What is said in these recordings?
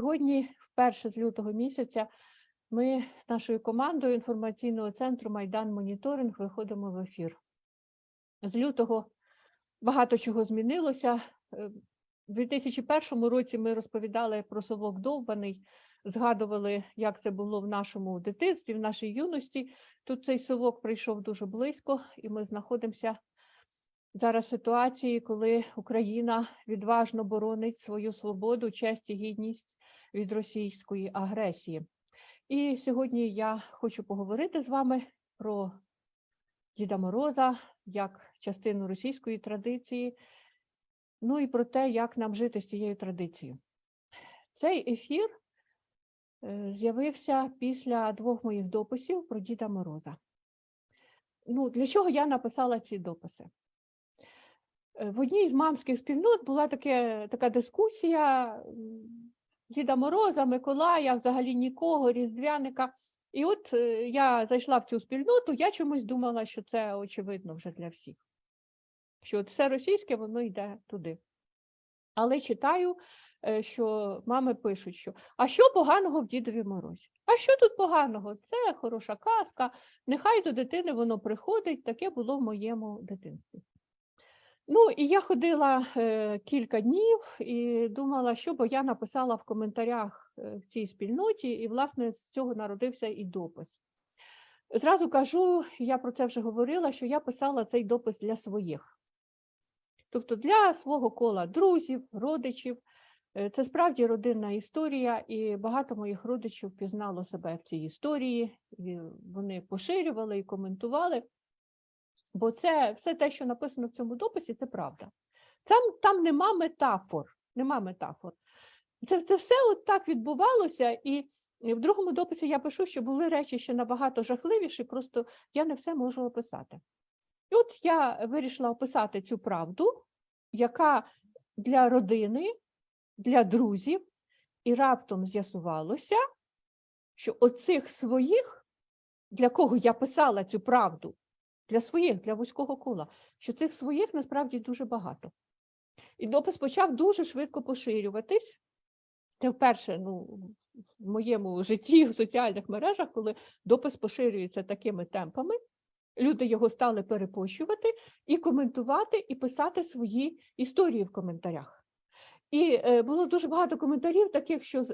Сьогодні, вперше з лютого місяця, ми нашою командою інформаційного центру Майдан Моніторинг виходимо в ефір. З лютого багато чого змінилося. Е, У 2001 році ми розповідали про совок довбаний, згадували, як це було в нашому дитинстві, в нашій юності. Тут цей совок прийшов дуже близько, і ми знаходимося зараз в ситуації, коли Україна відважно боронить свою свободу, честь і гідність від російської агресії. І сьогодні я хочу поговорити з вами про Діда Мороза як частину російської традиції, ну і про те, як нам жити з цією традицією. Цей ефір е, з'явився після двох моїх дописів про Діда Мороза. Ну, для чого я написала ці дописи? Е, В одній з мамських спільнот була таке, така дискусія Діда Мороза, Миколая, взагалі нікого, Різдвяника. І от е, я зайшла в цю спільноту, я чомусь думала, що це очевидно вже для всіх. Що от все російське, воно йде туди. Але читаю, е, що мами пишуть, що а що поганого в Дідові Морозі? А що тут поганого? Це хороша казка, нехай до дитини воно приходить, таке було в моєму дитинстві. Ну, і я ходила е, кілька днів і думала, що бо я написала в коментарях е, в цій спільноті, і, власне, з цього народився і допис. Зразу кажу, я про це вже говорила, що я писала цей допис для своїх. Тобто для свого кола друзів, родичів. Е, Це справді родинна історія, і багато моїх родичів пізнало себе в цій історії, і вони поширювали і коментували. Бо це все те, що написано в цьому дописі, це правда. Там, там нема метафор. Нема метафор. Це, це все от так відбувалося, і в другому дописі я пишу, що були речі ще набагато жахливіші, просто я не все можу описати. І от я вирішила описати цю правду, яка для родини, для друзів, і раптом з'ясувалося, що оцих своїх, для кого я писала цю правду, для своїх, для вузького кола, що цих своїх насправді дуже багато. І допис почав дуже швидко поширюватись. Це вперше ну, в моєму житті в соціальних мережах, коли допис поширюється такими темпами, люди його стали перепощувати і коментувати, і писати свої історії в коментарях. І е, було дуже багато коментарів, таких, що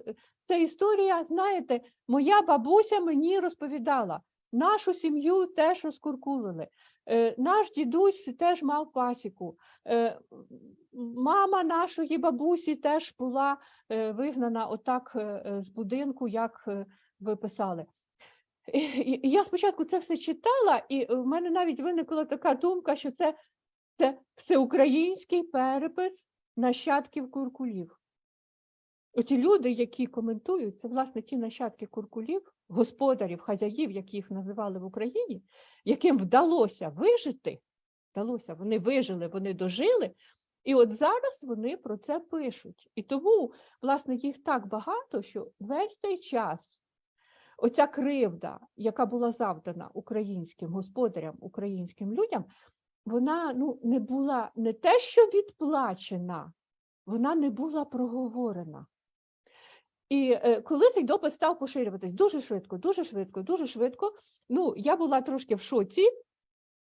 ця історія, знаєте, моя бабуся мені розповідала, нашу сім'ю теж розкуркулили, е, наш дідусь теж мав пасіку, е, мама нашої бабусі теж була е, вигнана отак з будинку, як ви писали. І я спочатку це все читала, і в мене навіть виникла така думка, що це, це всеукраїнський перепис нащадків куркулів. Оті люди, які коментують, це власне ті нащадки куркулів, господарів, хазяїв, які їх називали в Україні, яким вдалося вижити, вдалося, вони вижили, вони дожили, і от зараз вони про це пишуть. І тому, власне, їх так багато, що весь цей час оця кривда, яка була завдана українським господарям, українським людям, вона ну, не була не те, що відплачена, вона не була проговорена. І е, коли цей допис став поширюватись дуже швидко, дуже швидко, дуже швидко, ну, я була трошки в шоці.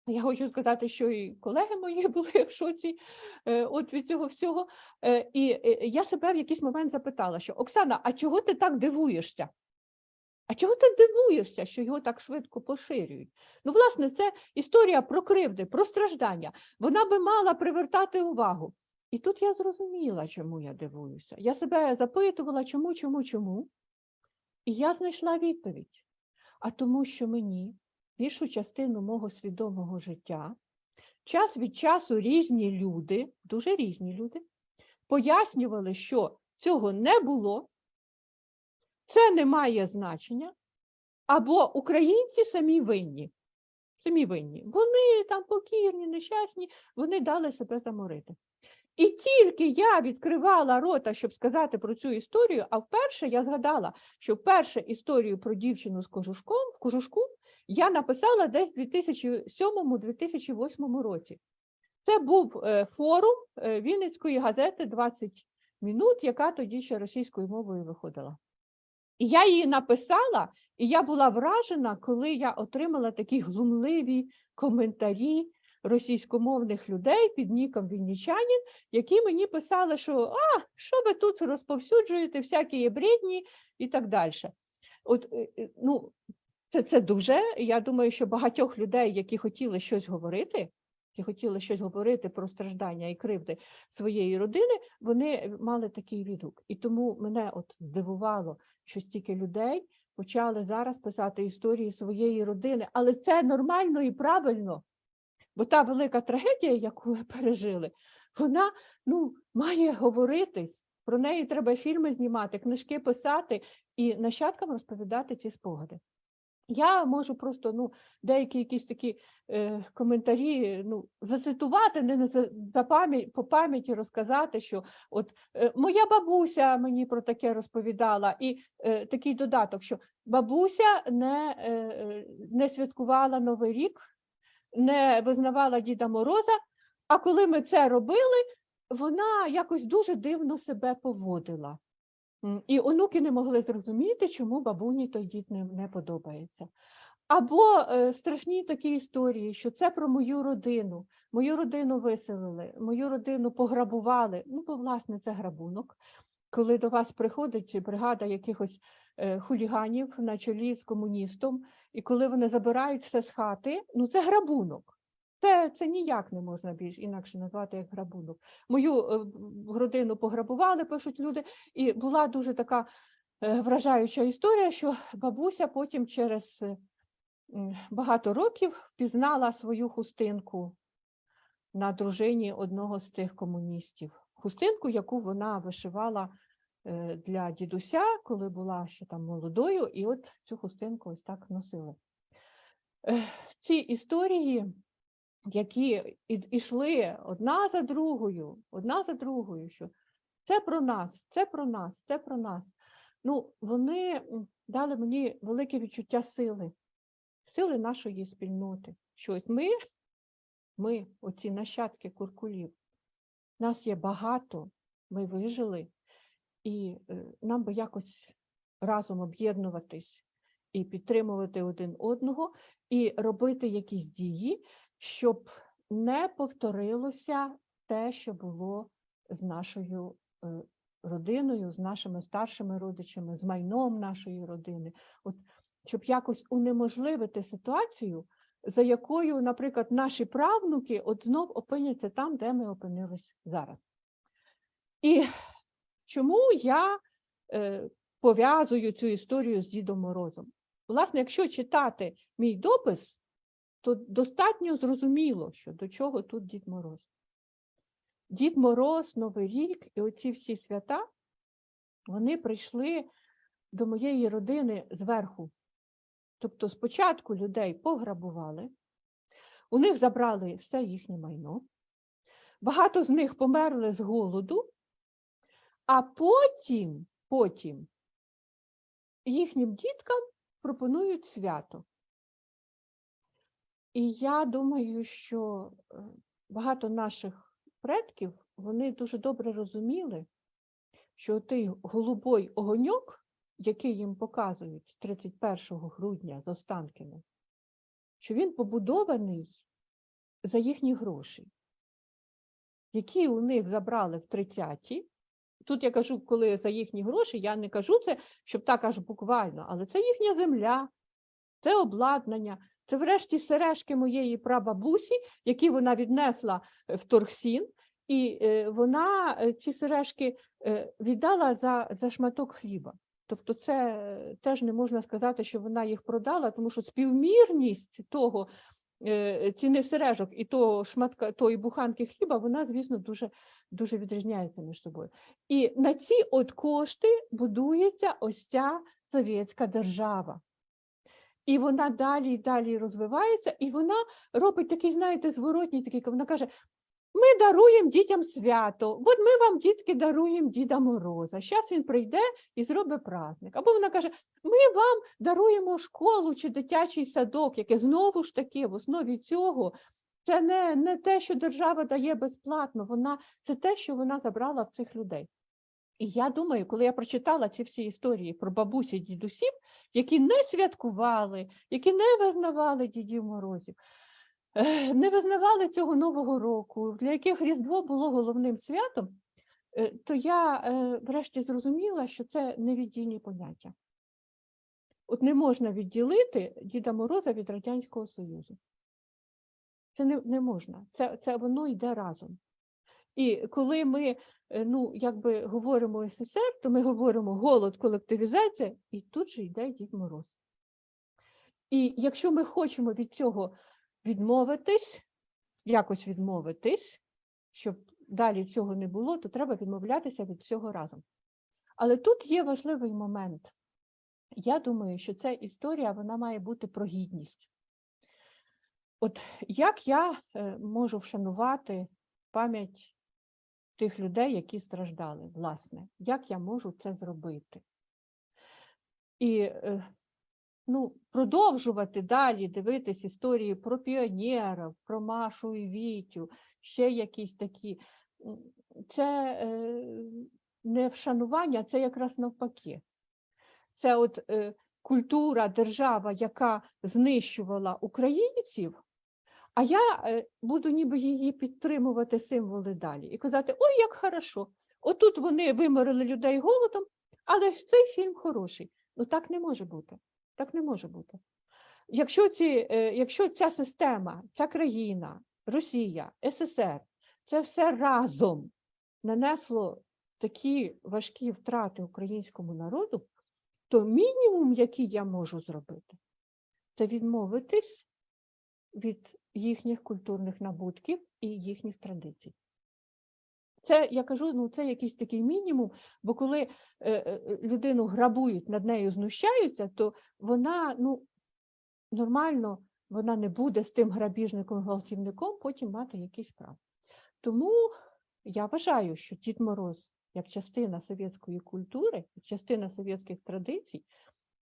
Я хочу сказати, що і колеги мої були в шоці е, от від цього всього. Е, і я себе в якийсь момент запитала, що Оксана, а чого ти так дивуєшся? А чого ти дивуєшся, що його так швидко поширюють? Ну, власне, це історія про кривди, про страждання. Вона би мала привертати увагу. І тут я зрозуміла, чому я дивуюся. Я себе запитувала, чому, чому, чому. І я знайшла відповідь. А тому, що мені більшу частину мого свідомого життя час від часу різні люди, дуже різні люди, пояснювали, що цього не було, це не має значення, або українці самі винні. Самі винні. Вони там покірні, нещасні, вони дали себе заморити. І тільки я відкривала рота, щоб сказати про цю історію, а вперше я згадала, що вперше історію про дівчину з кожушком в кожушку я написала десь в 2007-2008 році. Це був е, форум е, Вінницької газети 20 минут, яка тоді ще російською мовою виходила. І я її написала, і я була вражена, коли я отримала такі глумливі коментарі російськомовних людей під ніком Віннічанін, які мені писали, що а, що ви тут розповсюджуєте, всякі є бредні і так далі. От, е, е, ну, це, це дуже. Я думаю, що багатьох людей, які хотіли щось говорити, які хотіли щось говорити про страждання і кривди своєї родини, вони мали такий відгук. І тому мене от здивувало, що стільки людей почали зараз писати історії своєї родини, але це нормально і правильно. Бо та велика трагедія, яку ми пережили, вона ну, має говоритись. Про неї треба фільми знімати, книжки писати і нащадкам розповідати ці спогади. Я можу просто ну, деякі якісь такі е, коментарі ну, зацитувати, не за, за пам'ять, по пам'яті розказати, що от е, моя бабуся мені про таке розповідала, і е, такий додаток, що бабуся не, е, е, не святкувала Новий рік, не визнавала Діда Мороза, а коли ми це робили, вона якось дуже дивно себе поводила. І онуки не могли зрозуміти, чому бабуні той дід не, не подобається. Або е, страшні такі історії, що це про мою родину. Мою родину виселили, мою родину пограбували. Ну, бо, власне, це грабунок. Коли до вас приходить бригада якихось хуліганів на чолі з комуністом, і коли вони забирають все з хати, ну це грабунок. Це, це ніяк не можна більш інакше назвати як грабунок. Мою е, родину пограбували, пишуть люди, і була дуже така е, вражаюча історія, що бабуся потім через е, багато років впізнала свою хустинку на дружині одного з тих комуністів. Хустинку, яку вона вишивала е, для дідуся, коли була ще там молодою, і от цю хустинку ось так носили. Е, Ці історії, які ішли одна за другою, одна за другою, що це про нас, це про нас, це про нас. Ну, вони дали мені велике відчуття сили, сили нашої спільноти. Що ми, ми, оці нащадки куркулів, нас є багато, ми вижили, і е, нам би якось разом об'єднуватись і підтримувати один одного, і робити якісь дії, щоб не повторилося те, що було з нашою е, родиною, з нашими старшими родичами, з майном нашої родини. От щоб якось унеможливити ситуацію, за якою, наприклад, наші правнуки от знов опиняться там, де ми опинились зараз. І чому я е, пов'язую цю історію з Дідом Морозом? Власне, якщо читати мій допис, то достатньо зрозуміло, що до чого тут Дід Мороз. Дід Мороз, Новий рік і оці всі свята, вони прийшли до моєї родини зверху. Тобто спочатку людей пограбували, у них забрали все їхнє майно, багато з них померли з голоду, а потім, потім їхнім діткам пропонують свято. І я думаю, що е, багато наших предків вони дуже добре розуміли, що той голубой огоньок, який їм показують 31 грудня з Останкіно, що він побудований за їхні гроші, які у них забрали в 30-ті. Тут я кажу, коли за їхні гроші, я не кажу це, щоб так аж буквально, але це їхня земля, це обладнання, це врешті сережки моєї прабабусі, які вона віднесла е, в Торгсін, і е, вона е, ці сережки віддала за, за шматок хліба. Тобто це теж не можна сказати, що вона їх продала, тому що співмірність того ціни сережок і того шматка тої буханки хліба, вона, звісно, дуже, дуже відрізняється між собою. І на ці от кошти будується ось ця совєтська держава. І вона далі і далі розвивається, і вона робить такий, знаєте, зворотній такий, вона каже: ми даруємо дітям свято, от ми вам, дітки, даруємо Діда Мороза. Зараз він прийде і зробить праздник. Або вона каже: ми вам даруємо школу чи дитячий садок, яке знову ж таки в основі цього. Це не, не те, що держава дає безплатно, вона це те, що вона забрала в цих людей. І я думаю, коли я прочитала ці всі історії про бабусі дідусів, які не святкували, які не визнавали Дідів Морозів, не визнавали цього Нового року, для яких Різдво було головним святом, е, то я е, врешті зрозуміла, що це невіддільні поняття. От не можна відділити Діда Мороза від Радянського Союзу. Це не, не можна. Це, це воно йде разом. І коли ми е, ну, якби говоримо СССР, то ми говоримо голод, колективізація, і тут же йде Дід Мороз. І якщо ми хочемо від цього відмовитись, якось відмовитись, щоб далі цього не було, то треба відмовлятися від всього разом. Але тут є важливий момент. Я думаю, що ця історія вона має бути про гідність. От як я е, можу вшанувати пам'ять тих людей, які страждали, власне, як я можу це зробити? І е, ну, продовжувати далі дивитись історії про піонерів, про Машу і Вітю, ще якісь такі. Це е, не вшанування, це якраз навпаки. Це от культура, держава, яка знищувала українців, а я е, буду ніби її підтримувати символи далі і казати: ой, як хорошо! Отут вони виморили людей голодом, але ж цей фільм хороший. Ну так не може бути. Так не може бути. Якщо, ці, е, якщо ця система, ця країна, Росія, СССР, це все разом нанесло такі важкі втрати українському народу, то мінімум, який я можу зробити, це відмовитись від їхніх культурних набутків і їхніх традицій. Це, я кажу, ну це якийсь такий мінімум, бо коли е, е, людину грабують, над нею знущаються, то вона ну, нормально вона не буде з тим грабіжником, гвалтівником потім мати якісь права. Тому я вважаю, що Дід Мороз, як частина совєтської культури, частина совєтських традицій,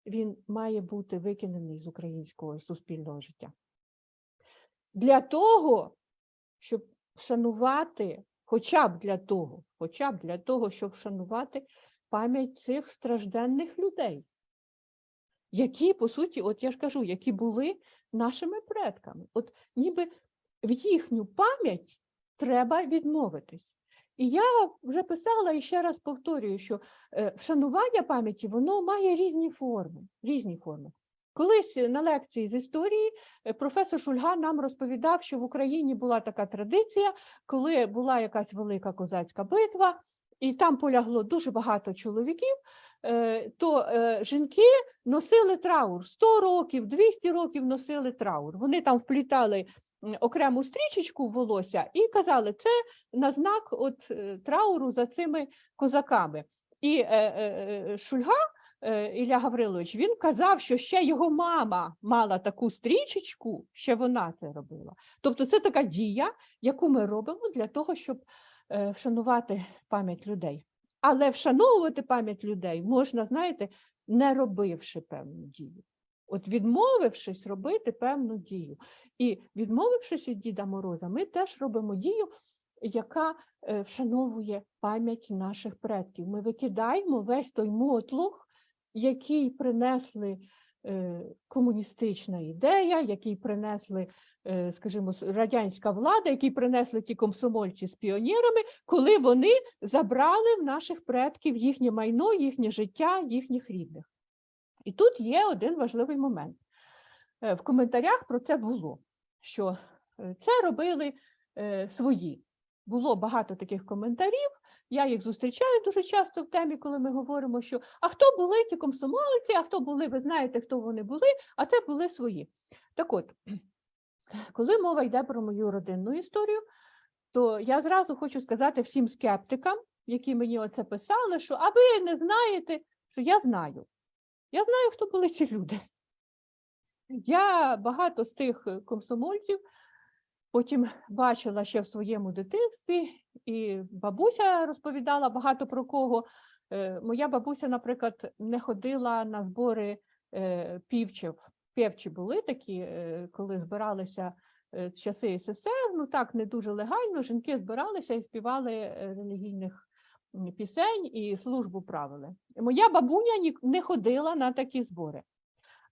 він має бути викинений з українського суспільного життя. Для того, щоб вшанувати, хоча б для того, хоча б для того, щоб вшанувати пам'ять цих стражденних людей, які, по суті, от я ж кажу, які були нашими предками. От ніби в їхню пам'ять треба відмовитись. І я вже писала і ще раз повторюю, що е, вшанування пам'яті воно має різні форми. Різні форми. Колись на лекції з історії е, професор Шульга нам розповідав, що в Україні була така традиція, коли була якась велика козацька битва, і там полягло дуже багато чоловіків, е, то е, жінки носили траур 100 років, 200 років носили траур. Вони там вплітали окрему стрічечку в волосся і казали, це на знак от, трауру за цими козаками. І Шульга Ілля Гаврилович, він казав, що ще його мама мала таку стрічечку, ще вона це робила. Тобто це така дія, яку ми робимо для того, щоб е, вшанувати пам'ять людей. Але вшановувати пам'ять людей можна, знаєте, не робивши певну дію. От відмовившись робити певну дію. І відмовившись від Діда Мороза, ми теж робимо дію, яка е, вшановує пам'ять наших предків. Ми викидаємо весь той мотлух, який принесли е, комуністична ідея, який принесли, е, скажімо, радянська влада, який принесли ті комсомольці з піонерами, коли вони забрали в наших предків їхнє майно, їхнє життя, їхніх рідних. І тут є один важливий момент. Е, В коментарях про це було, що це робили свої. Було багато таких коментарів. Я їх зустрічаю дуже часто в темі, коли ми говоримо, що а хто були ті комсомольці, а хто були, ви знаєте, хто вони були, а це були свої. Так от, коли мова йде про мою родинну історію, то я зразу хочу сказати всім скептикам, які мені оце писали, що а ви не знаєте, що я знаю. Я знаю, хто були ці люди. Я багато з тих е, комсомольців потім бачила ще в своєму дитинстві, і бабуся розповідала багато про кого. Е, Моя бабуся, наприклад, не ходила на збори е, півчів. Півчі були такі, е, коли збиралися часи СССР, ну так, не дуже легально, жінки збиралися і співали релігійних пісень і службу правили. Моя бабуня не ходила на такі збори.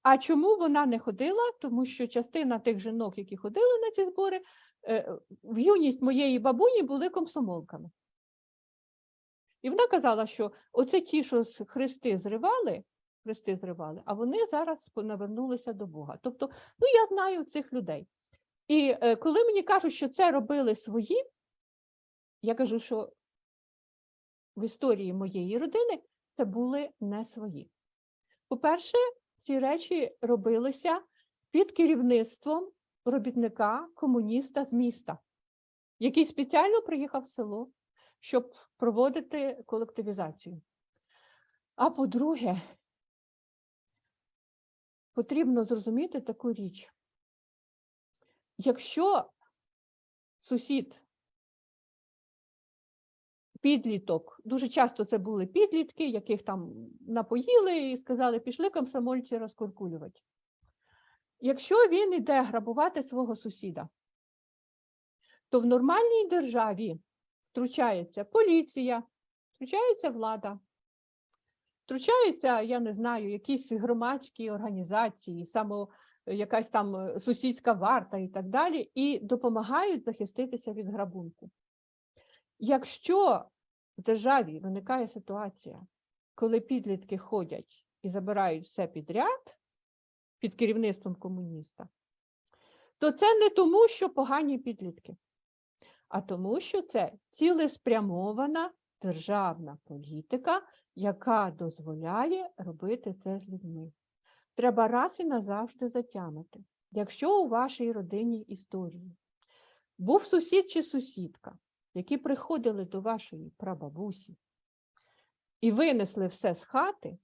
А чому вона не ходила? Тому що частина тих жінок, які ходили на ці збори, в юність моєї бабуні були комсомолками. І вона казала, що оце ті, що хрести зривали, хрести зривали, а вони зараз навернулися до Бога. Тобто, ну я знаю цих людей. І е, коли мені кажуть, що це робили свої, я кажу, що в історії моєї родини це були не свої. По-перше, ці речі робилися під керівництвом робітника, комуніста з міста, який спеціально приїхав в село, щоб проводити колективізацію. А по-друге, потрібно зрозуміти таку річ. Якщо сусід, підліток, дуже часто це були підлітки, яких там напоїли і сказали, пішли комсомольці розкуркулювати. Якщо він йде грабувати свого сусіда, то в нормальній державі втручається поліція, втручається влада, втручаються, я не знаю, якісь громадські організації, само якась там е, сусідська варта і так далі, і допомагають захиститися від грабунку. Якщо в державі виникає ситуація, коли підлітки ходять і забирають все підряд під керівництвом комуніста, то це не тому, що погані підлітки, а тому, що це цілеспрямована державна політика, яка дозволяє робити це з людьми. Треба раз і назавжди затямити. Якщо у вашій родині історії був сусід чи сусідка, які приходили до вашої прабабусі і винесли все з хати,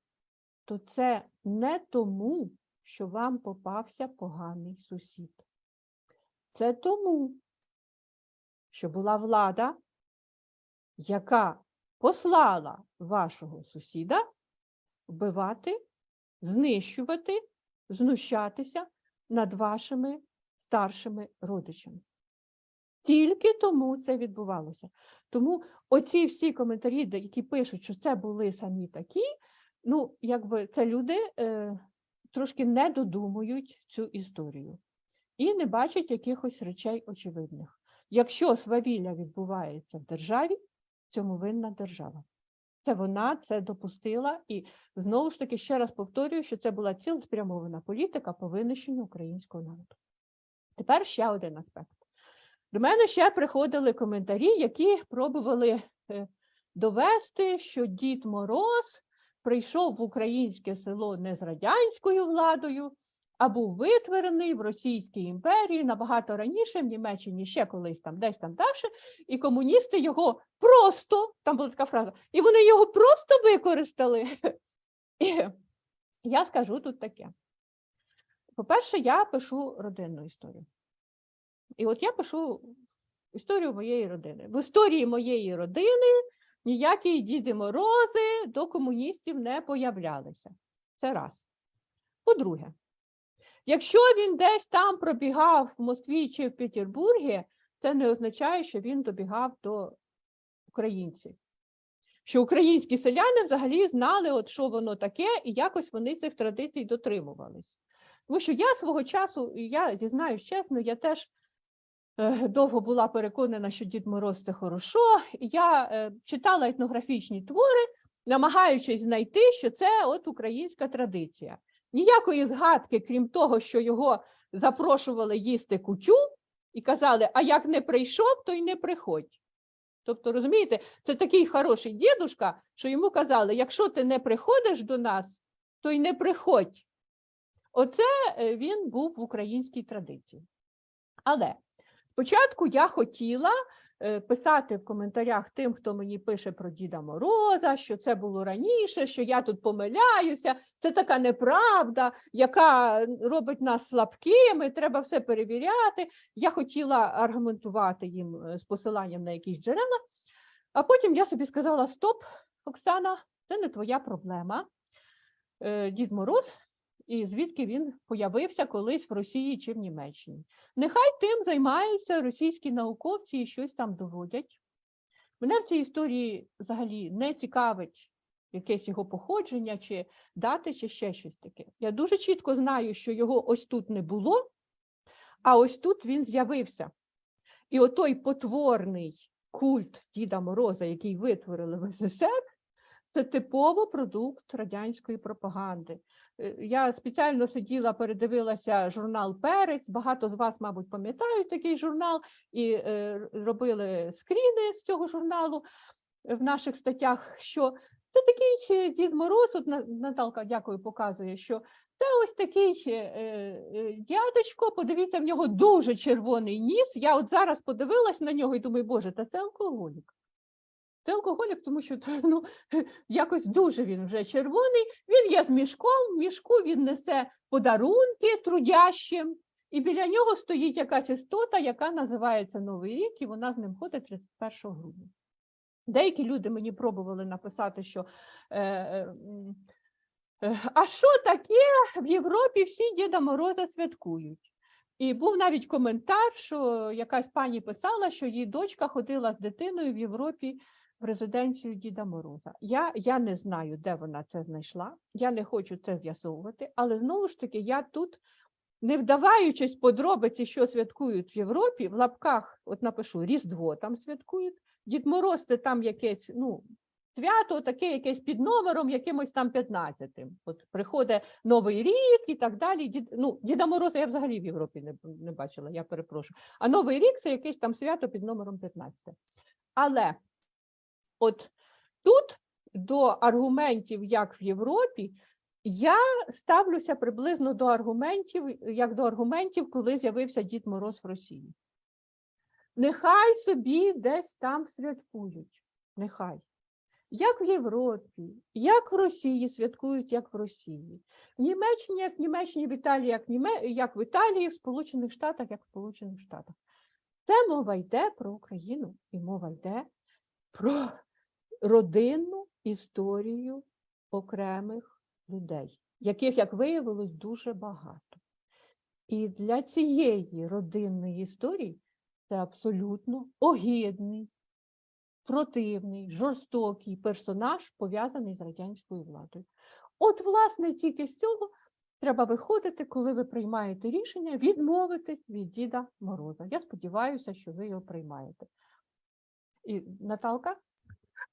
то це не тому, що вам попався поганий сусід. Це тому, що була влада, яка послала вашого сусіда вбивати, знищувати, знущатися над вашими старшими родичами. Тільки тому це відбувалося. Тому оці всі коментарі, які пишуть, що це були самі такі, ну, якби це люди е, трошки не додумують цю історію і не бачать якихось речей очевидних. Якщо свавілля відбувається в державі, цьому винна держава. Це вона це допустила, і знову ж таки ще раз повторюю, що це була цілеспрямована політика по винищенню українського народу. Тепер ще один аспект. До мене ще приходили коментарі, які пробували е, довести, що Дід Мороз прийшов в українське село не з радянською владою, а був витворений в Російській імперії набагато раніше, в Німеччині ще колись там, десь там далі, і комуністи його просто, там була така фраза, і вони його просто використали. І я скажу тут таке. По-перше, я пишу родинну історію. І от я пишу історію моєї родини. В історії моєї родини ніякі Діди Морози до комуністів не появлялися. Це раз. По-друге, якщо він десь там пробігав в Москві чи в Петербургі, це не означає, що він добігав до українців. Що українські селяни взагалі знали, от що воно таке, і якось вони цих традицій дотримувались. Тому що я свого часу, і я зізнаюсь чесно, я теж довго була переконана, що Дід Мороз це хорошо. Я е, читала етнографічні твори, намагаючись знайти, що це от українська традиція. Ніякої згадки, крім того, що його запрошували їсти кутю і казали, а як не прийшов, то й не приходь. Тобто, розумієте, це такий хороший дідушка, що йому казали, якщо ти не приходиш до нас, то й не приходь. Оце е, він був в українській традиції. Але спочатку я хотіла е, писати в коментарях тим, хто мені пише про Діда Мороза, що це було раніше, що я тут помиляюся, це така неправда, яка робить нас слабкими, треба все перевіряти. Я хотіла аргументувати їм е, з посиланням на якісь джерела, а потім я собі сказала: Стоп, Оксана, це не твоя проблема. Е, Дід Мороз і звідки він появився колись в Росії чи в Німеччині. Нехай тим займаються російські науковці і щось там доводять. Мене в цій історії взагалі не цікавить якесь його походження, чи дати, чи ще щось таке. Я дуже чітко знаю, що його ось тут не було, а ось тут він з'явився. І отой потворний культ Діда Мороза, який витворили в СССР, це типово продукт радянської пропаганди. Е, Я спеціально сиділа, передивилася журнал Перець. Багато з вас, мабуть, пам'ятають такий журнал і е, робили скріни з цього журналу в наших статтях. Що це такий ще Дід Мороз, от На- Наталка, дякую, показує, що це ось такий е, е, дядечко. Подивіться, в нього дуже червоний ніс. Я от зараз подивилась на нього і думаю, боже, та це алкоголік. Це алкоголік, тому що ну, якось дуже він вже червоний. Він є з мішком, в мішку він несе подарунки трудящим, і біля нього стоїть якась істота, яка називається Новий рік, і вона з ним ходить 31 грудня. Деякі люди мені пробували написати, що е, е, е, а що таке в Європі всі Діда Мороза святкують? І був навіть коментар, що якась пані писала, що її дочка ходила з дитиною в Європі в резиденцію Діда Мороза. Я, я не знаю, де вона це знайшла. Я не хочу це з'ясовувати, але знову ж таки, я тут, не вдаваючись подробиці, що святкують в Європі, в лапках, от напишу, Різдво там святкують. Дід Мороз це там якесь, ну, свято, таке якесь під номером, якимось там 15-тим. От приходить Новий рік і так далі. Дід, ну, Діда Мороза я взагалі в Європі не, не бачила, я перепрошую. А Новий рік це якесь там свято під номером 15. Але от тут до аргументів, як в Європі, я ставлюся приблизно до аргументів, як до аргументів, коли з'явився Дід Мороз в Росії. Нехай собі десь там святкують. Нехай. Як в Європі, як в Росії святкують, як в Росії. В Німеччині, як в Німеччині, в Італії, як Німе... як в Італії, в Сполучених Штатах, як в Сполучених Штатах. Це мова йде про Україну і мова йде про родинну історію окремих людей, яких, як виявилось, дуже багато. І для цієї родинної історії це абсолютно огидний, противний, жорстокий персонаж, пов'язаний з радянською владою. От, власне, тільки з цього треба виходити, коли ви приймаєте рішення відмовитись від Діда Мороза. Я сподіваюся, що ви його приймаєте. І Наталка?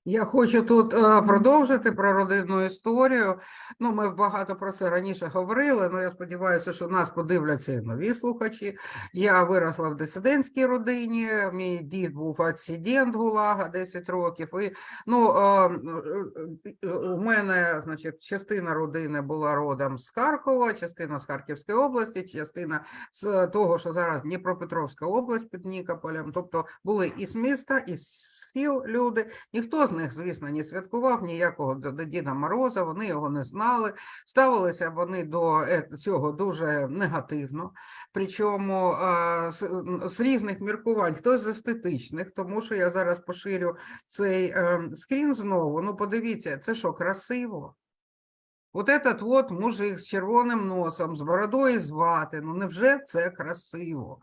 Я хочу тут е, продовжити про родинну історію. Ну, ми багато про це раніше говорили, але я сподіваюся, що нас подивляться нові слухачі. Я виросла в дисидентській родині. Мій дід був адсидент ГУЛАГа 10 років. І ну, е, е, у мене, значить, частина родини була родом з Харкова, частина з Харківської області, частина з того, що зараз Дніпропетровська область під Нікополем. Тобто були і з міста, і з сіл люди. Ніхто з них, звісно, не святкував ніякого до, Діда Мороза, вони його не знали. Ставилися вони до е, цього дуже негативно. Причому з, різних міркувань, хтось з естетичних, тому що я зараз поширю цей е, скрін знову. Ну, подивіться, це що, красиво? От этот вот мужик з червоним носом, з бородою звати. Ну невже це красиво?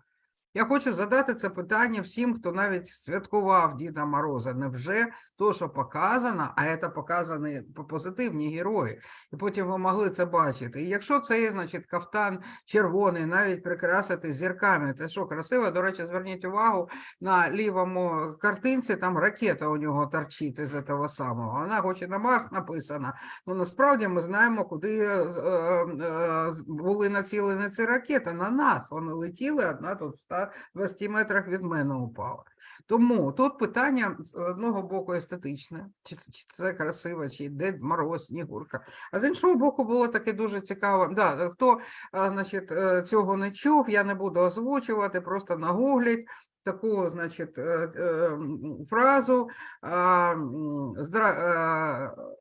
Я хочу задати це питання всім, хто навіть святкував Діда Мороза. Невже то, що показано, а це показані позитивні герої, і потім ви могли це бачити. І якщо цей, значить, кафтан червоний, навіть прикрасити зірками, це що красиво. До речі, зверніть увагу на лівому картинці, там ракета у нього торчить із цього самого. Вона хоч і на Марс написана, Ну, насправді ми знаємо, куди е, е, е, були націлені ці ракети. На нас вони летіли, одна тут в 120 метрах від мене упала. Тому тут питання з одного боку естетичне, чи, це- красиво, чи Дед Мороз, Снігурка. А з іншого боку, було таке дуже цікаво. Да, хто е, значить, е, цього не чув, я не буду озвучувати, просто нагугліть. Таку, значить, е, фразу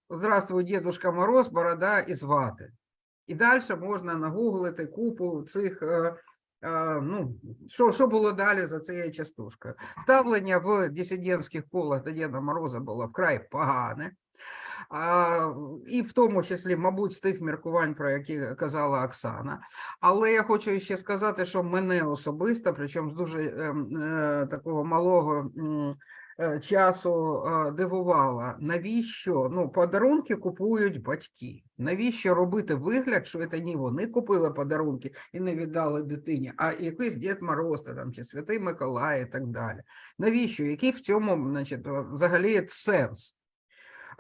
Здравствуй, Дедушка Мороз, борода і звати. І далі можна нагуглити купу цих. Ну, що, що було далі за цією частушкою? Ставлення в дисидентських колах до Діда Мороза було вкрай погане. А, і в тому числі, мабуть, з тих міркувань, про які казала Оксана. Але я хочу ще сказати, що мене особисто, причому з дуже е, е, такого малого е, часу е, дивувала, навіщо ну, подарунки купують батьки. Навіщо робити вигляд, що це не вони купили подарунки і не віддали дитині, а якийсь Дід Мороз там, чи Святий Миколай і так далі. Навіщо? Який в цьому значить, взагалі сенс?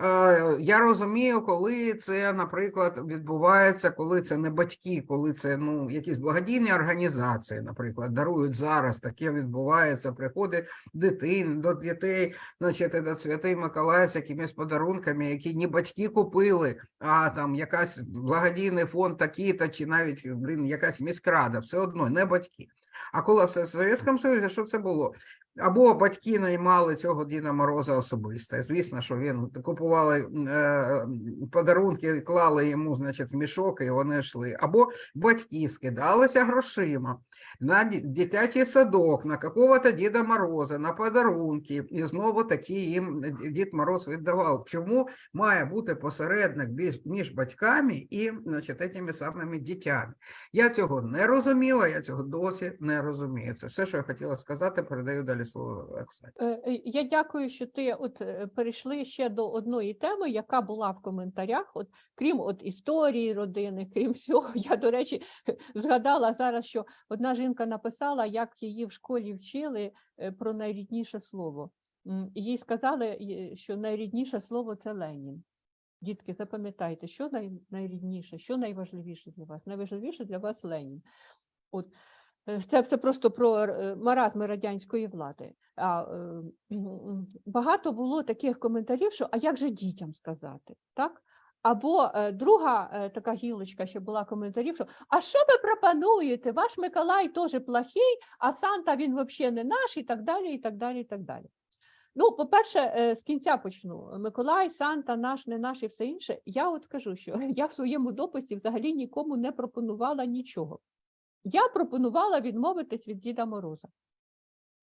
Е, Я розумію, коли це, наприклад, відбувається, коли це не батьки, коли це ну, якісь благодійні організації, наприклад, дарують зараз, таке відбувається, приходить дитин до дітей, значить, до Святий Миколай з якимись подарунками, які не батьки купили, а там якась благодійний фонд такий-то, чи навіть, блін, якась міськрада, все одно, не батьки. А коли в Совєтському Союзі, що це було? Або батьки наймали цього Діда Мороза особисто. Звісно, що він купували е, подарунки, клали йому, значить, в мішок, і вони йшли. Або батьки скидалися грошима на дитячий садок, на какого-то Діда Мороза, на подарунки, і знову таки їм Дід Мороз віддавав. Чому має бути посередник між, батьками і значить, тими самими дітьми? Я цього не розуміла, я цього досі не розумію. Це все, що я хотіла сказати. Передаю далі слово Оксані. Е, е, Я дякую, що ти от е, перейшли ще до одної теми, яка була в коментарях. От крім от історії родини, крім всього, я до речі згадала зараз, що одна жінка написала, як її в школі вчили про найрідніше слово. Їй сказали, що найрідніше слово це Ленін. Дітки, запам'ятайте, що най, найрідніше, що найважливіше для вас? Найважливіше для вас Ленін. От Це, це просто про е, маразми радянської влади. А, е, багато було таких коментарів, що а як же дітям сказати? Так? Або е, друга е, така гілочка, ще була коментарів, що а що ви пропонуєте? Ваш Миколай теж плохий, а Санта він взагалі не наш, і так далі, і так далі, і так далі. Ну, по-перше, е, з кінця почну. Миколай, Санта, наш, не наш і все інше. Я от скажу, що я в своєму дописі взагалі нікому не пропонувала нічого. Я пропонувала відмовитись від Діда Мороза.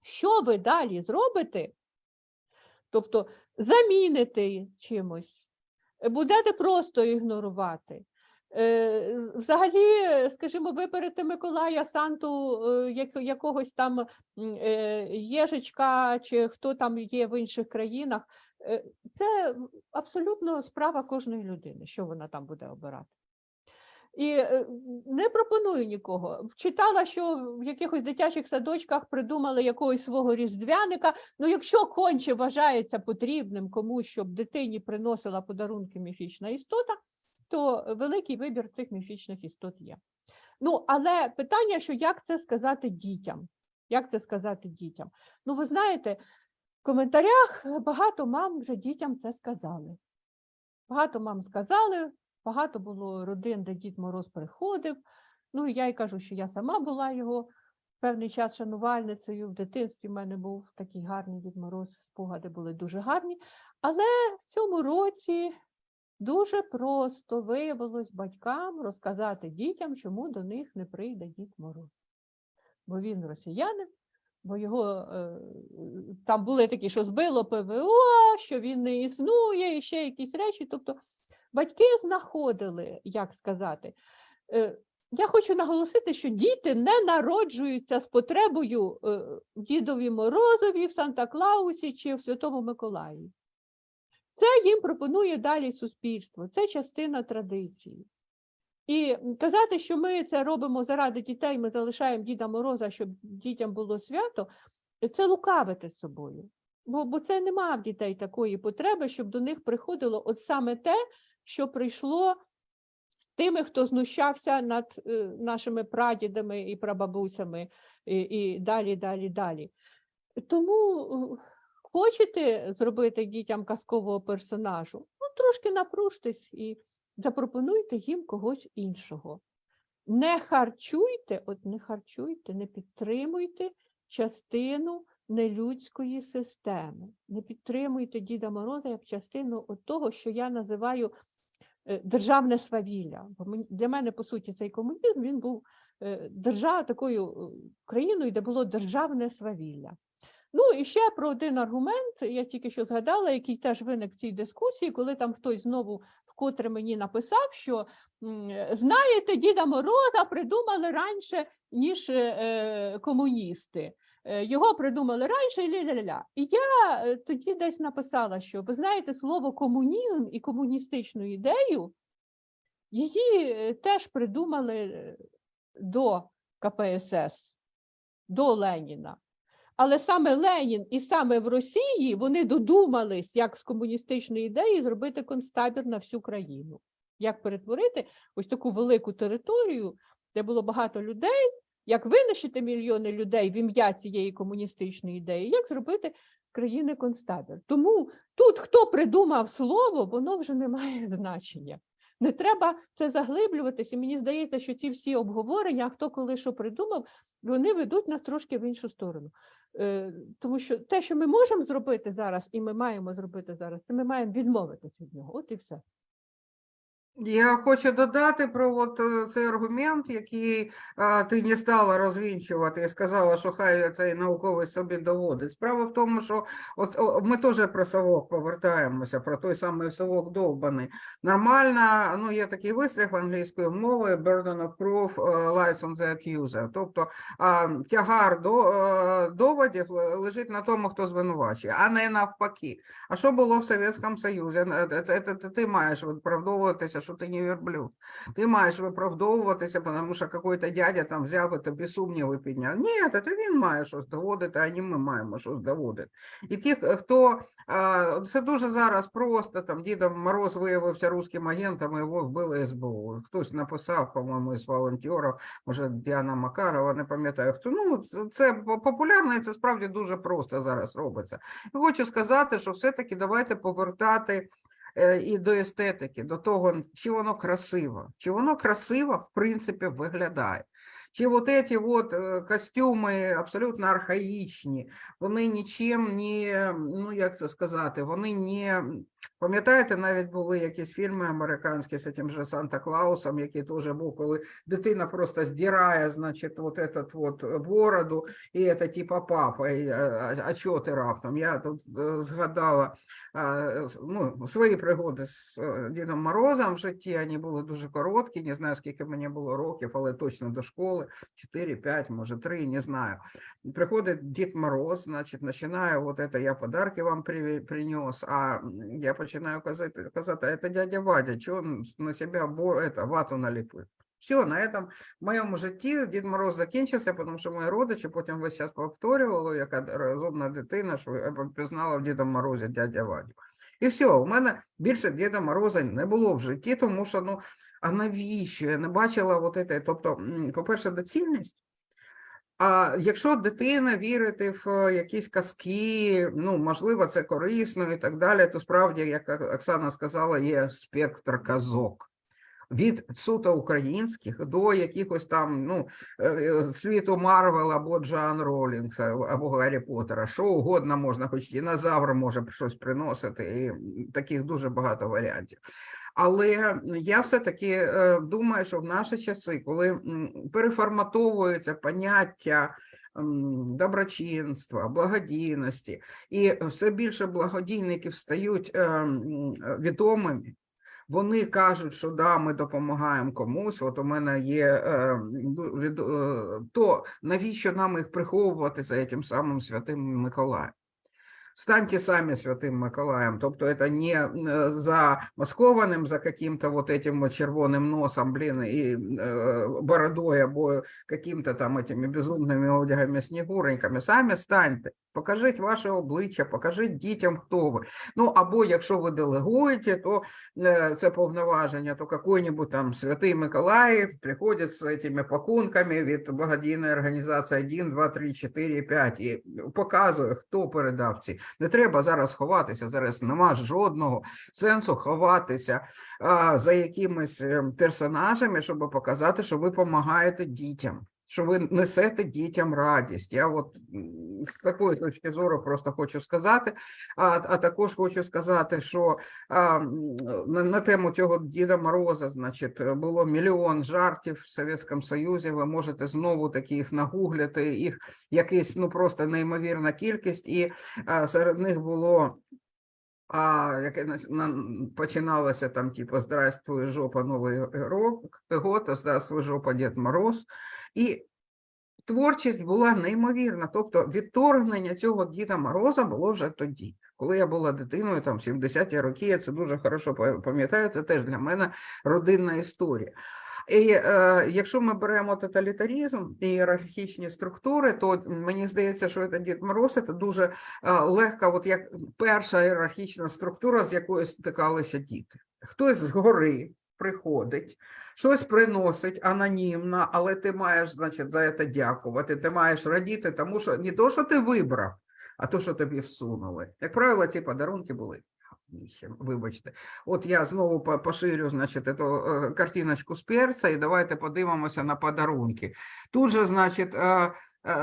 Що ви далі зробите? Тобто заміните чимось, будете просто ігнорувати. Е, Взагалі, скажімо, виберете Миколая Санту е, якогось там е, Єжичка чи хто там є в інших країнах. Це абсолютно справа кожної людини, що вона там буде обирати. І е, не пропоную нікого. Читала, що в якихось дитячих садочках придумали якогось свого різдвяника. Ну, якщо конче вважається потрібним комусь, щоб дитині приносила подарунки міфічна істота, то великий вибір цих міфічних істот є. Ну, але питання, що як це сказати дітям? Як це сказати дітям? Ну, ви знаєте, в коментарях багато мам вже дітям це сказали. Багато мам сказали, багато було родин, де Дід Мороз приходив. Ну, я й кажу, що я сама була його певний час шанувальницею. В дитинстві в мене був такий гарний Дід Мороз, спогади були дуже гарні. Але в цьому році дуже просто виявилось батькам розказати дітям, чому до них не прийде Дід Мороз. Бо він росіянин, бо його е, там були такі, що збило ПВО, що він не існує, і ще якісь речі. Тобто батьки знаходили, як сказати. Е, Я хочу наголосити, що діти не народжуються з потребою е, Дідові Морозові, в Санта-Клаусі чи в Святому Миколаї. Це їм пропонує далі суспільство, це частина традиції. І казати, що ми це робимо заради дітей, ми залишаємо Діда Мороза, щоб дітям було свято, це лукавити з собою. Бо, бо це нема в дітей такої потреби, щоб до них приходило от саме те, що прийшло тими, хто знущався над е, нашими прадідами і прабабусями, і, і далі, далі, далі. Тому е, хочете зробити дітям казкового персонажу, ну трошки напружтесь і запропонуйте їм когось іншого. Не харчуйте, от не харчуйте, не підтримуйте частину нелюдської системи. Не підтримуйте Діда Мороза як частину от того, що я називаю державне свавілля. Бо для мене, по суті, цей комунізм він був е, держава такою е, країною, де було державне свавілля. Ну і ще про один аргумент, я тільки що згадала, який теж виник в цій дискусії, коли там хтось знову вкотре мені написав, що знаєте, Діда Мороза придумали раніше, ніж е, комуністи. Е, його придумали раніше ля-ля-ля. І я е, тоді десь написала, що ви знаєте, слово комунізм і комуністичну ідею її е, теж придумали до КПСС, до Леніна. Але саме Ленін і саме в Росії вони додумались, як з комуністичної ідеї зробити концтабір на всю країну. Як перетворити ось таку велику територію, де було багато людей, як винищити мільйони людей в ім'я цієї комуністичної ідеї, як зробити з країни концтабір. Тому тут, хто придумав слово, воно вже не має значення. Не треба це заглиблюватися. Мені здається, що ці всі обговорення, хто коли що придумав, вони ведуть нас трошки в іншу сторону. Е, Тому що те, що ми можемо зробити зараз, і ми маємо зробити зараз, це ми маємо відмовитися від нього. От і все. Я хочу додати про от е, цей аргумент, який а, ти не стала розвінчувати і сказала, що хай цей науковий собі доводить. Справа в тому, що от о, ми теж про совок повертаємося, про той самий совок довбаний. Нормально, ну є такий вислів англійською мовою burden of proof е, lies on the accuser. Тобто а, тягар до, е, доводів лежить на тому, хто звинувачує, а не навпаки. А що було в Совєтському Союзі? Це- це- це Ти маєш виправдовуватися, що ти не верблюд. Ти маєш виправдовуватися, тому що якийсь дядя там взяв і тобі сумніви підняв. Ні, це він має щось доводити, а не ми маємо щось доводити. І ті, хто це дуже зараз просто там Дідом Мороз виявився руським агентом, його вбили СБУ. Хтось написав, по-моєму, із волонтерів, може Діана Макарова, не пам'ятаю хто. Ну, це, популярно і це справді дуже просто зараз робиться. І хочу сказати, що все-таки давайте повертати і до естетики, до того, чи воно красиво, чи воно красиво, в принципі, виглядає. Чи от ці от е, костюми абсолютно архаїчні, вони нічим не, ну як це сказати, вони не. Пам'ятаєте, навіть були якісь фільми американські з цим же Санта Клаусом, який теж був, коли дитина просто здирає, значить, от этот от бороду, і це типа папа, і, а, а, чого ти раптом? Я тут е, згадала ну, свої пригоди з е, Дідом Морозом в житті, вони були дуже короткі, не знаю, скільки мені було років, але точно до школи, 4-5, може 3, не знаю. Приходить Дід Мороз, значить, починає, от это я подарки вам принес, а м, починаю казати, казати, це дядя Вадя, чого на себе бо, это, вату наліпив? Все, на этом в моєму житті Дід Мороз закінчився, тому що мої родичі потім весь час повторювали, яка розумна дитина, що пізнала в Діда Морозі дядя Вадю. І все, у мене більше Діда Мороза не було в житті, тому що, ну, а навіщо? Я не бачила оце. Тобто, по-перше, доцільність. А якщо дитина вірити в е, якісь казки, ну, можливо, це корисно і так далі, то справді, як Оксана сказала, є спектр казок. Від суто українських до якихось там ну, е, е, світу Марвел або Джоан Ролінг, або Гаррі Поттера, що угодно можна, хоч динозавр може щось приносити, і таких дуже багато варіантів. Але я все-таки е, думаю, що в наші часи, коли переформатовуються поняття доброчинства, благодійності, і все більше благодійників стають е, відомими, вони кажуть, що да, ми допомагаємо комусь. От у мене є е, то навіщо нам їх приховувати за тим самим святим Миколаєм? Станьте самі святим Миколаєм, тобто це не е, замаскованим за каким-то вот этим вот червоним носом, блин, и э, бородой або каким-то там этими безумними одягами снігуреньками. Самі станьте, Покажіть ваше обличчя, покажіть дітям, хто ви. Ну або якщо ви делегуєте, то э, це повноваження, то какой-нибудь там святий Миколай приходить з этими пакунками від благодійної організації 1, 2, 3, 4, 5 і показує, хто передав ці. Не треба зараз ховатися, зараз нема жодного сенсу ховатися а, за якимись е, персонажами, щоб показати, що ви допомагаєте дітям. Що ви несете дітям радість. Я от з такої точки зору просто хочу сказати. А, а також хочу сказати, що а, на, на тему цього Діда Мороза, значить, було мільйон жартів в Совєтському Союзі. Ви можете знову таки їх нагуглити, їх якийсь ну просто неймовірна кількість, і а, серед них було. А яке на- на- починалося там, типу, Здравствуй, жопа, Новий рок, год, Здравствуй, жопа, Дід Мороз. І творчість була неймовірна. Тобто відторгнення цього Діда Мороза було вже тоді. Коли я була дитиною, там в 70-ті роки, я це дуже хорошо па- пам'ятаю, це теж для мене родинна історія. І е, якщо ми беремо тоталітарізм і ієрархічні структури, то мені здається, що це Дід Мороз це дуже е, легка, от як перша ієрархічна структура, з якою стикалися діти. Хтось згори приходить, щось приносить анонімно, але ти маєш, значить, за це дякувати. Ти маєш радіти, тому що не то, що ти вибрав, а то, що тобі всунули. Як правило, ті подарунки були. Говніще, Вибачте, от я знову по- поширю, значить, эту е, картиночку з перця, і давайте подивимося на подарунки. Тут же, значить, е,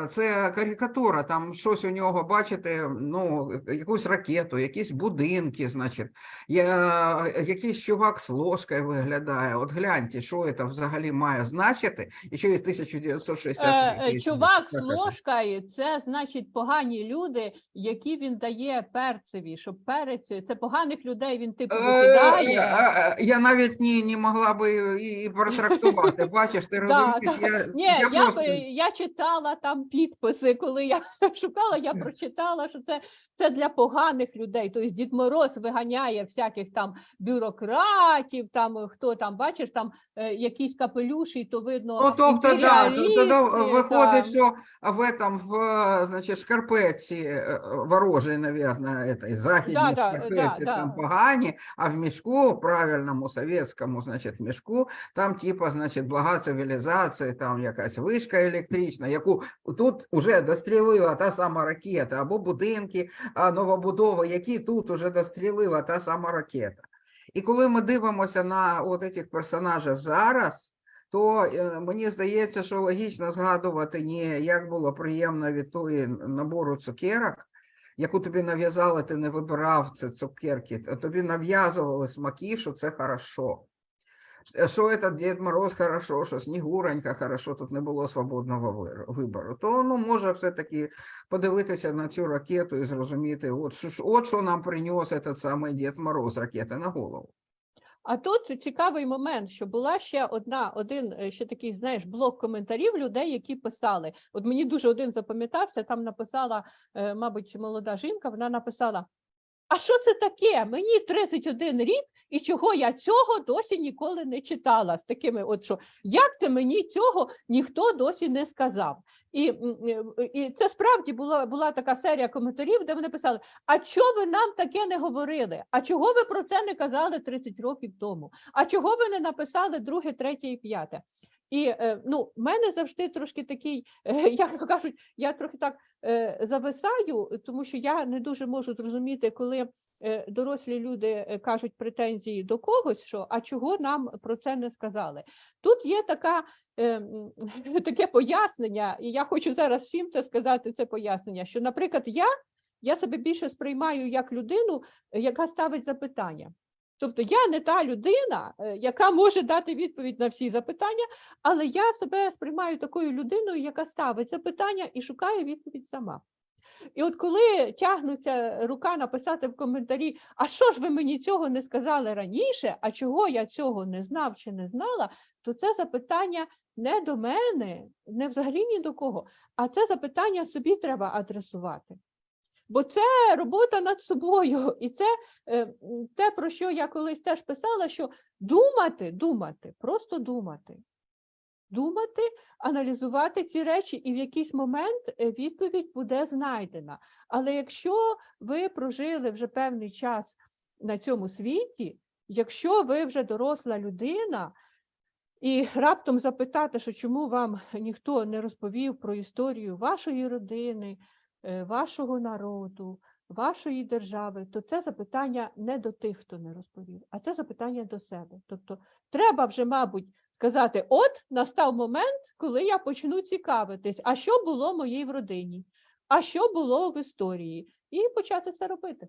це карикатура, там щось у нього, бачите, ну, якусь ракету, якісь будинки, значить, я, якийсь чувак з ложкою виглядає. От гляньте, що це взагалі має значити, і 1960 Е, е, Чувак з ложкою це значить погані люди, які він дає перцеві, щоб перець це поганих людей він типу Е, викидає. е, е, Я навіть не, не могла би і, протрактувати. Бачиш, ти розумієш? Ні, я читала там підписи, коли я шукала, я прочитала, що це, це для поганих людей. Тобто Дід Мороз виганяє всяких там бюрократів, там е, хто там, бачиш, там е, якісь капелюші, то видно. Ну, тобто, да, то- тоді імперіалісти, виходить, що в этом, в, значить, шкарпетці е, ворожій, наверное, этой, західній Да, да, шкарпетці да, там да. погані, а в мішку, правильному совєтському, значить, мішку, там, типа, значить, блага цивілізації, там якась вишка електрична, яку тут уже дострілила та сама ракета, або будинки, а, новобудови, які тут уже дострілила та сама ракета. І коли ми дивимося на от цих персонажів зараз, то е, мені здається, що логічно згадувати не як було приємно від тої набору цукерок, яку тобі нав'язали, ти не вибирав це цукерки, тобі нав'язували смаки, що це хорошо. Що этот Дід Мороз хорошо, що Снігуронька хорошо, тут не було свободного вибору. То ну, може все-таки подивитися на цю ракету і зрозуміти, от що, от що нам приніс этот самий Дід Мороз ракети на голову. А тут цікавий момент, що була ще одна, один е, ще такий, знаєш, блок коментарів людей, які писали. От мені дуже один запам'ятався, там написала, е, мабуть, молода жінка, вона написала: А що це таке? Мені 31 рік, і чого я цього досі ніколи не читала. З такими, от що як це мені цього ніхто досі не сказав. І, е, і це справді була, була така серія коментарів, де вони писали: а чого ви нам таке не говорили? А чого ви про це не казали 30 років тому? А чого ви не написали друге, третє і п'яте? І е, ну, в мене завжди трошки такий, е, як кажуть, я трохи так зависаю, тому що я не дуже можу зрозуміти, коли дорослі люди е, кажуть претензії до когось, що а чого нам про це не сказали. Тут є така, е, таке пояснення, і я хочу зараз всім це сказати, це пояснення, що, наприклад, я, я себе більше сприймаю як людину, е, яка ставить запитання. Тобто я не та людина, е, яка може дати відповідь на всі запитання, але я себе сприймаю такою людиною, яка ставить запитання і шукає відповідь сама. І от коли тягнуться рука написати в коментарі, а що ж ви мені цього не сказали раніше, а чого я цього не знав чи не знала, то це запитання не до мене, не взагалі ні до кого, а це запитання собі треба адресувати. Бо це робота над собою, і це е, те, про що я колись теж писала, що думати, думати, просто думати. Думати, аналізувати ці речі, і в якийсь момент е, відповідь буде знайдена. Але якщо ви прожили вже певний час на цьому світі, якщо ви вже доросла людина, і раптом запитати, що чому вам ніхто не розповів про історію вашої родини, е, вашого народу, вашої держави, то це запитання не до тих, хто не розповів, а це запитання до себе. Тобто треба вже, мабуть, сказати: от настав момент, коли я почну цікавитись, а що було в моїй родині, а що було в історії, і почати це робити.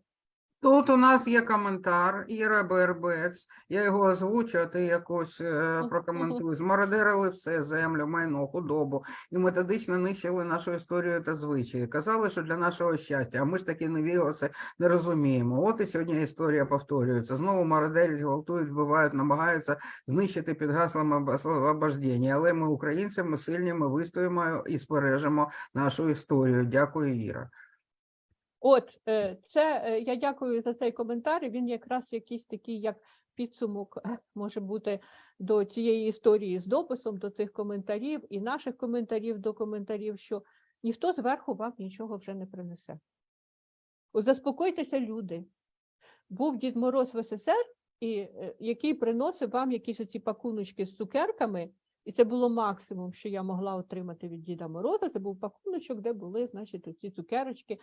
Тут у нас є коментар Іра Бербець. Я його озвучу, а ти якось е, прокоментуй. Змародерили все, землю, майно, худобу і методично нищили нашу історію та звичаї. Казали, що для нашого щастя, а ми ж таки невігласи не розуміємо. От і сьогодні історія повторюється. Знову мародерять, гвалтують, вбивають, намагаються знищити під гаслом обождення. Але ми українці, ми сильні, ми вистоїмо і збережемо нашу історію. Дякую, Іра. От е, це е, я дякую за цей коментар. Він якраз якийсь такий, як підсумок е, може бути до цієї історії з дописом, до цих коментарів і наших коментарів до коментарів, що ніхто зверху вам нічого вже не принесе. От заспокойтеся, люди. Був Дід Мороз в СССР, і, який приносив вам якісь оці пакуночки з цукерками, і це було максимум, що я могла отримати від Діда Мороза. Це був пакуночок, де були, значить, оці цукерочки,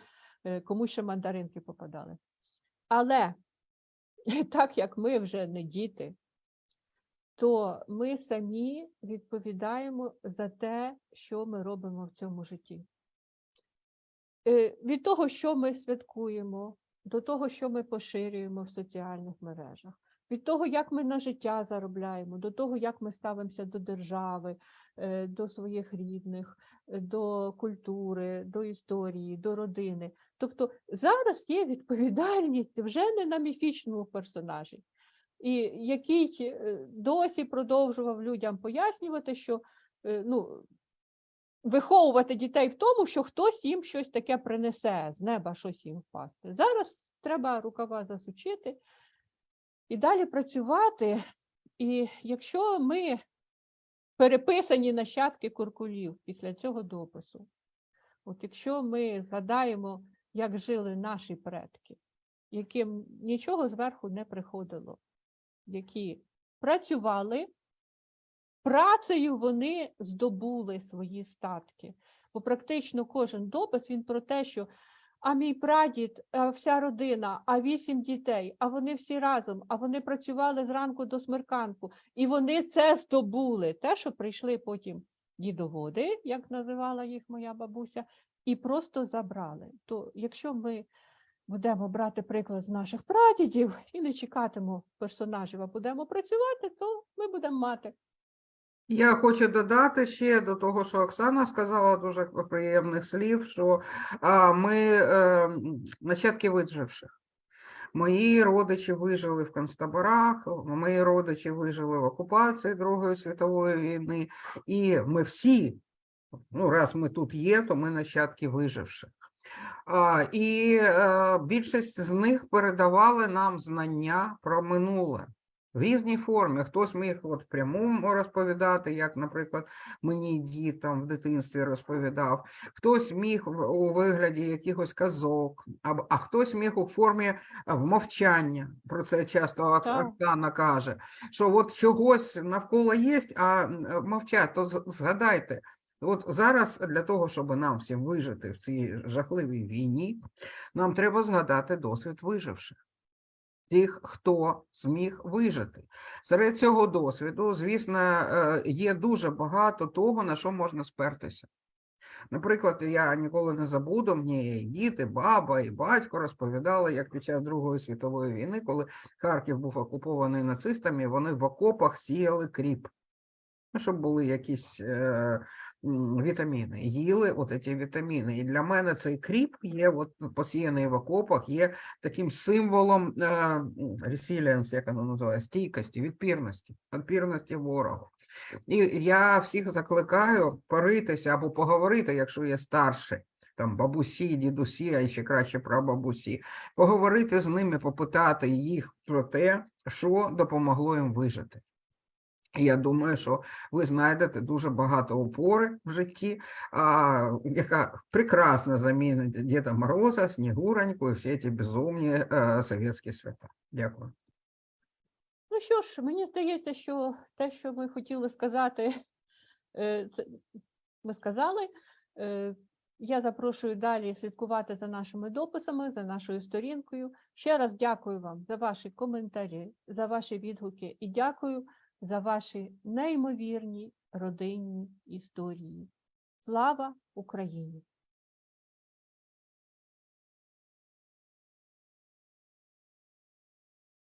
кому ще мандаринки попадали. Але так як ми вже не діти, то ми самі відповідаємо за те, що ми робимо в цьому житті. Е, Від того, що ми святкуємо, до того, що ми поширюємо в соціальних мережах, від того, як ми на життя заробляємо, до того, як ми ставимося до держави, е, до своїх рідних, е, до культури, до історії, до родини. Тобто зараз є відповідальність вже не на міфічному персонажі, і який е, досі продовжував людям пояснювати, що е, ну, виховувати дітей в тому, що хтось їм щось таке принесе, з неба щось їм впасти. Зараз треба рукава засучити і далі працювати. І якщо ми переписані нащадки куркулів після цього допису, от якщо ми згадаємо, як жили наші предки, яким нічого зверху не приходило, які працювали, працею вони здобули свої статки. Бо практично кожен допис він про те, що а мій прадід, а вся родина, а вісім дітей, а вони всі разом, а вони працювали зранку до смерканку, і вони це здобули. Те, що прийшли потім дідоводи, як називала їх моя бабуся, і просто забрали. То якщо ми будемо брати приклад з наших прадідів і не чекатимемо персонажів, а будемо працювати, то ми будемо мати. Я хочу додати ще до того, що Оксана сказала дуже приємних слів, що ми е, нащадки виживших. Мої родичі вижили в концтаборах, мої родичі вижили в окупації Другої світової війни, і ми всі, ну раз ми тут є, то ми нащадки виживших. І е, більшість з них передавали нам знання про минуле в різній формі. Хтось міг от прямому розповідати, як, наприклад, мені дід там в дитинстві розповідав, хтось міг у вигляді якихось казок, а, а хтось міг у формі а, вмовчання. Про це часто Окс- Оксана каже, що от чогось навколо є, а мовчать, то згадайте. От зараз для того, щоб нам всім вижити в цій жахливій війні, нам треба згадати досвід виживших тих, хто зміг вижити. Серед цього досвіду, звісно, е, є дуже багато того, на що можна спертися. Наприклад, я ніколи не забуду, мені діти, баба і батько розповідали, як під час Другої світової війни, коли Харків був окупований нацистами, вони в окопах сіяли кріп. Ну, щоб були якісь е, вітаміни. Їли от ці вітаміни. І для мене цей кріп є, от посіяний в окопах, є таким символом е, resilience, як воно називає, стійкості, відпірності, відпірності ворогу. І я всіх закликаю поритися або поговорити, якщо є старші, там бабусі, дідусі, а ще краще про бабусі, поговорити з ними, попитати їх про те, що допомогло їм вижити. Я думаю, що ви знайдете дуже багато опори в житті, а, яка прекрасно замінить Діда Мороза, Снігуроньку і всі ці безумні е, совєтські свята. Дякую. Ну що ж, мені здається, що те, що ми хотіли сказати, е, це ми сказали. Е, Я запрошую далі слідкувати за нашими дописами, за нашою сторінкою. Ще раз дякую вам за ваші коментарі, за ваші відгуки і дякую за ваші неймовірні родинні історії. Слава Україні!